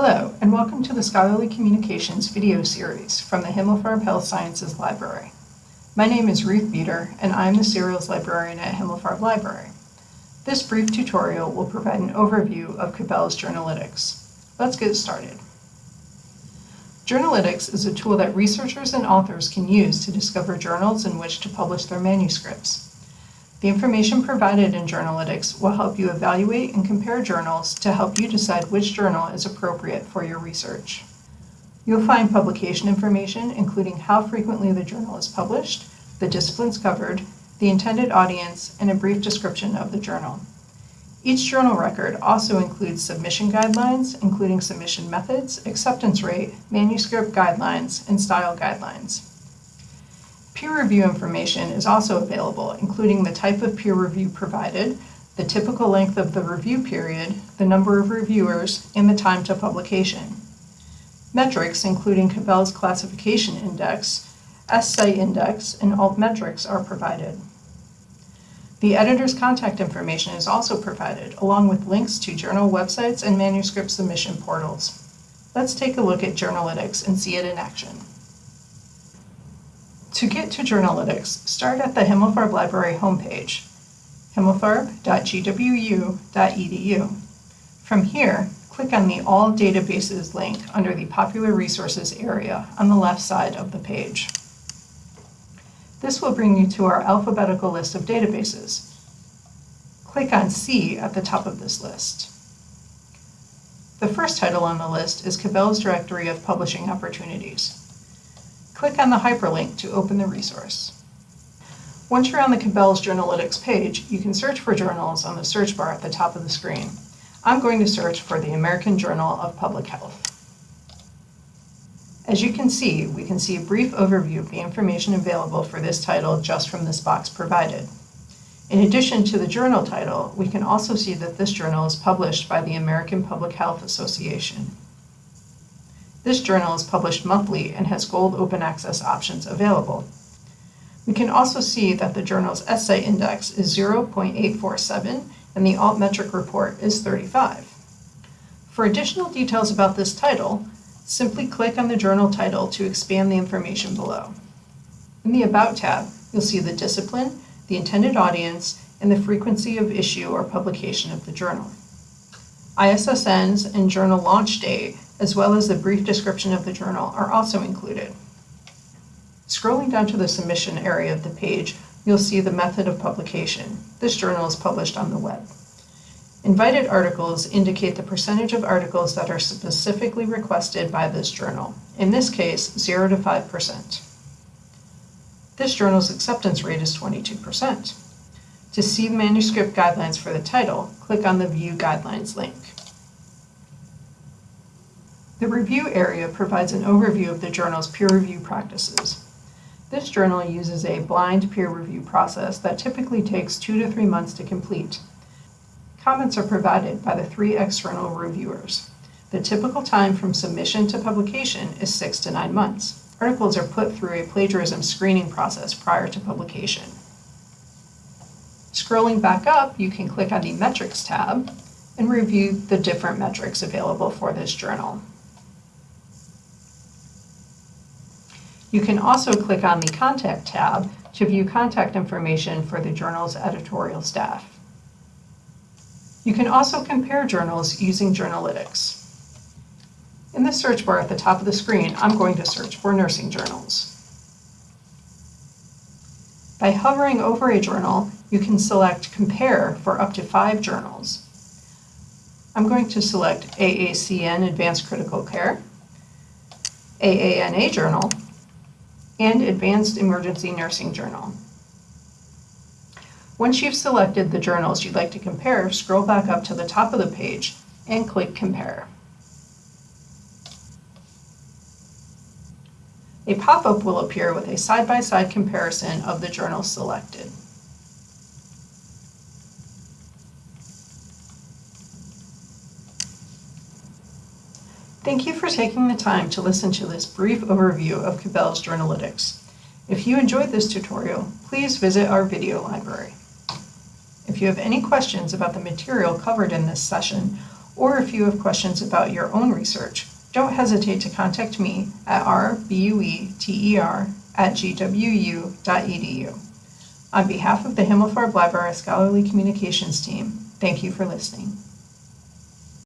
Hello, and welcome to the Scholarly Communications video series from the Himmelfarb Health Sciences Library. My name is Ruth Bueter, and I'm the Serials Librarian at Himmelfarb Library. This brief tutorial will provide an overview of Cabell's Journalytics. Let's get started. Journalytics is a tool that researchers and authors can use to discover journals in which to publish their manuscripts. The information provided in Journalytics will help you evaluate and compare journals to help you decide which journal is appropriate for your research. You'll find publication information, including how frequently the journal is published, the disciplines covered, the intended audience, and a brief description of the journal. Each journal record also includes submission guidelines, including submission methods, acceptance rate, manuscript guidelines, and style guidelines. Peer review information is also available, including the type of peer review provided, the typical length of the review period, the number of reviewers, and the time to publication. Metrics, including Cabell's classification index, S-Site index, and altmetrics are provided. The editor's contact information is also provided, along with links to journal websites and manuscript submission portals. Let's take a look at Journalytics and see it in action. To get to Journalytics, start at the Himmelfarb Library homepage, himmelfarb.gwu.edu. From here, click on the All Databases link under the Popular Resources area on the left side of the page. This will bring you to our alphabetical list of databases. Click on C at the top of this list. The first title on the list is Cabell's Directory of Publishing Opportunities. Click on the hyperlink to open the resource. Once you're on the Cabell's Journalytics page, you can search for journals on the search bar at the top of the screen. I'm going to search for the American Journal of Public Health. As you can see, we can see a brief overview of the information available for this title just from this box provided. In addition to the journal title, we can also see that this journal is published by the American Public Health Association. This journal is published monthly and has gold open access options available. We can also see that the journal's S-Site index is 0.847 and the altmetric report is 35. For additional details about this title, simply click on the journal title to expand the information below. In the About tab, you'll see the discipline, the intended audience, and the frequency of issue or publication of the journal. ISSNs and journal launch date as well as the brief description of the journal, are also included. Scrolling down to the submission area of the page, you'll see the method of publication. This journal is published on the web. Invited articles indicate the percentage of articles that are specifically requested by this journal, in this case, 0 to 5%. This journal's acceptance rate is 22%. To see the manuscript guidelines for the title, click on the View Guidelines link. The review area provides an overview of the journal's peer review practices. This journal uses a blind peer review process that typically takes two to three months to complete. Comments are provided by the three external reviewers. The typical time from submission to publication is six to nine months. Articles are put through a plagiarism screening process prior to publication. Scrolling back up, you can click on the Metrics tab and review the different metrics available for this journal. You can also click on the Contact tab to view contact information for the journal's editorial staff. You can also compare journals using Journalytics. In the search bar at the top of the screen, I'm going to search for nursing journals. By hovering over a journal, you can select Compare for up to five journals. I'm going to select AACN Advanced Critical Care, AANA Journal, and Advanced Emergency Nursing Journal. Once you've selected the journals you'd like to compare, scroll back up to the top of the page and click Compare. A pop-up will appear with a side-by-side -side comparison of the journals selected. Thank you for taking the time to listen to this brief overview of Cabell's Journalytics. If you enjoyed this tutorial, please visit our video library. If you have any questions about the material covered in this session, or if you have questions about your own research, don't hesitate to contact me at rbueter at gwu.edu. On behalf of the Himmelfarb Library Scholarly Communications team, thank you for listening.